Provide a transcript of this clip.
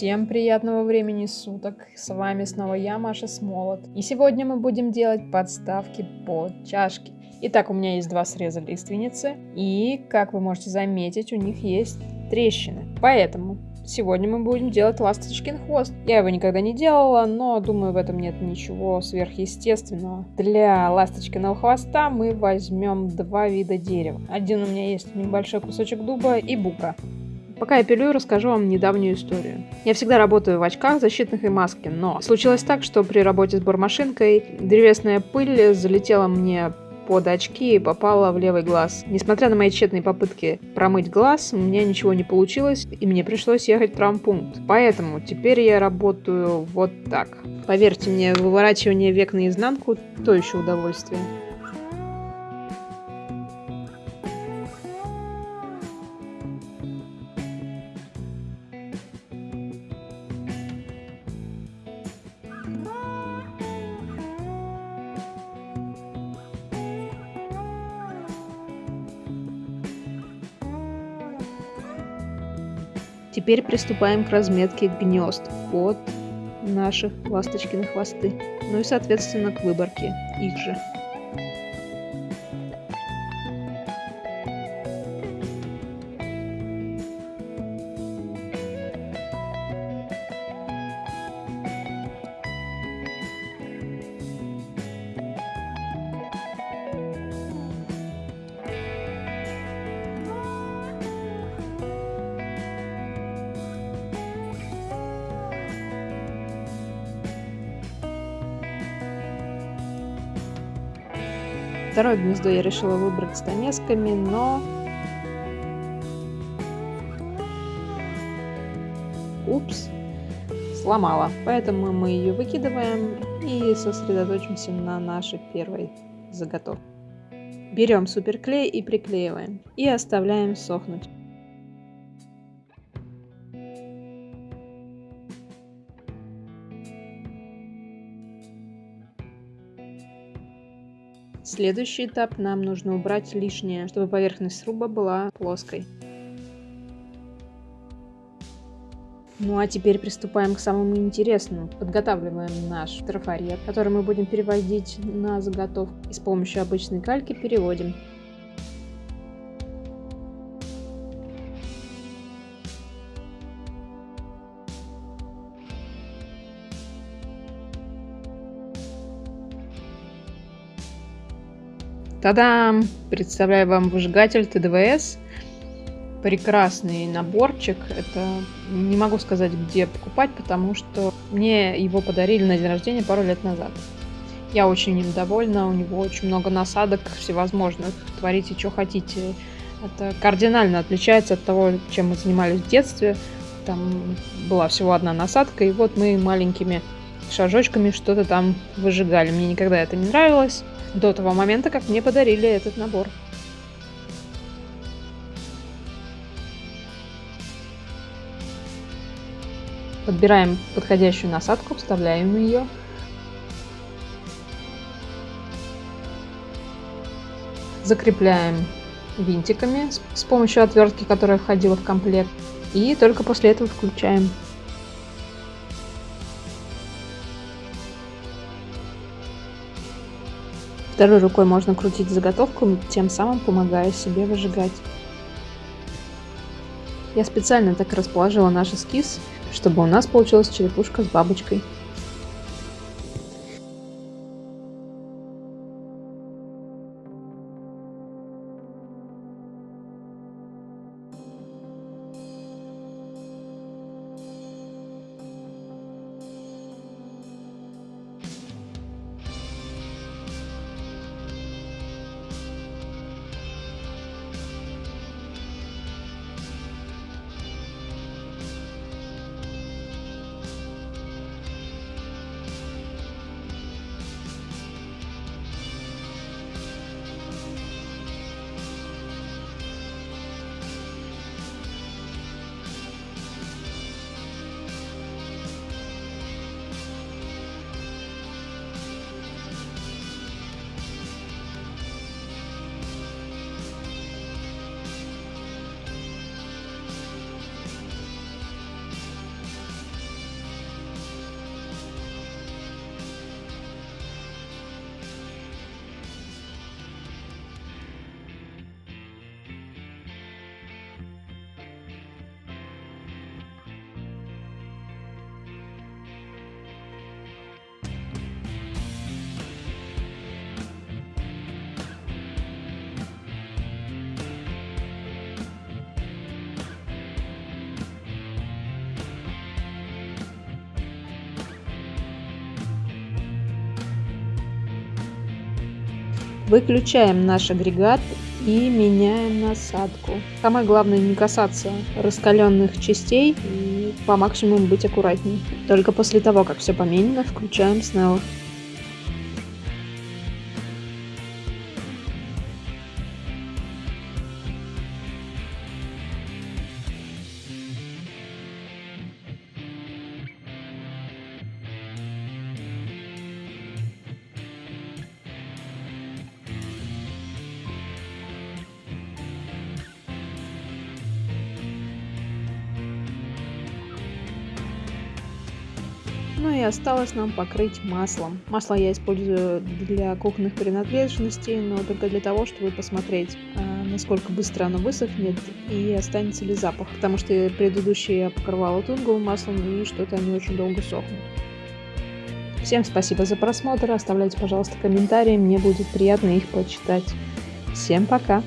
Всем приятного времени суток. С вами снова я, Маша Смолот. И сегодня мы будем делать подставки под чашки. Итак, у меня есть два среза лиственницы. И, как вы можете заметить, у них есть трещины. Поэтому сегодня мы будем делать ласточкин хвост. Я его никогда не делала, но думаю, в этом нет ничего сверхъестественного. Для ласточкиного хвоста мы возьмем два вида дерева. Один у меня есть небольшой кусочек дуба и бука. Пока я пилю, расскажу вам недавнюю историю. Я всегда работаю в очках, защитных и маске, но случилось так, что при работе с бормашинкой древесная пыль залетела мне под очки и попала в левый глаз. Несмотря на мои тщетные попытки промыть глаз, у меня ничего не получилось, и мне пришлось ехать в травмпункт. Поэтому теперь я работаю вот так. Поверьте мне, выворачивание век наизнанку – то еще удовольствие. Теперь приступаем к разметке гнезд под наши ласточкины хвосты, ну и соответственно к выборке их же. Второе гнездо я решила выбрать с стамесками, но... Упс, сломала. Поэтому мы ее выкидываем и сосредоточимся на нашей первой заготовке. Берем суперклей и приклеиваем. И оставляем сохнуть. Следующий этап нам нужно убрать лишнее, чтобы поверхность сруба была плоской. Ну а теперь приступаем к самому интересному. Подготавливаем наш трафарет, который мы будем переводить на заготовку. И с помощью обычной кальки переводим. Тадам! Представляю вам выжигатель ТДВС. Прекрасный наборчик. Это не могу сказать, где покупать, потому что мне его подарили на день рождения пару лет назад. Я очень им довольна, у него очень много насадок всевозможных, творите, что хотите. Это кардинально отличается от того, чем мы занимались в детстве. Там была всего одна насадка, и вот мы маленькими шажочками что-то там выжигали. Мне никогда это не нравилось до того момента, как мне подарили этот набор. Подбираем подходящую насадку, вставляем ее. Закрепляем винтиками с помощью отвертки, которая входила в комплект. И только после этого включаем Второй рукой можно крутить заготовку, тем самым помогая себе выжигать. Я специально так расположила наш эскиз, чтобы у нас получилась черепушка с бабочкой. Выключаем наш агрегат и меняем насадку. Самое главное не касаться раскаленных частей и по максимуму быть аккуратней. Только после того, как все поменено, включаем снова. Ну и осталось нам покрыть маслом. Масло я использую для кухонных принадлежностей, но только для того, чтобы посмотреть, а, насколько быстро оно высохнет и останется ли запах. Потому что предыдущие я покрывала тунговым маслом и что-то они очень долго сохнут. Всем спасибо за просмотр, оставляйте, пожалуйста, комментарии, мне будет приятно их почитать. Всем пока!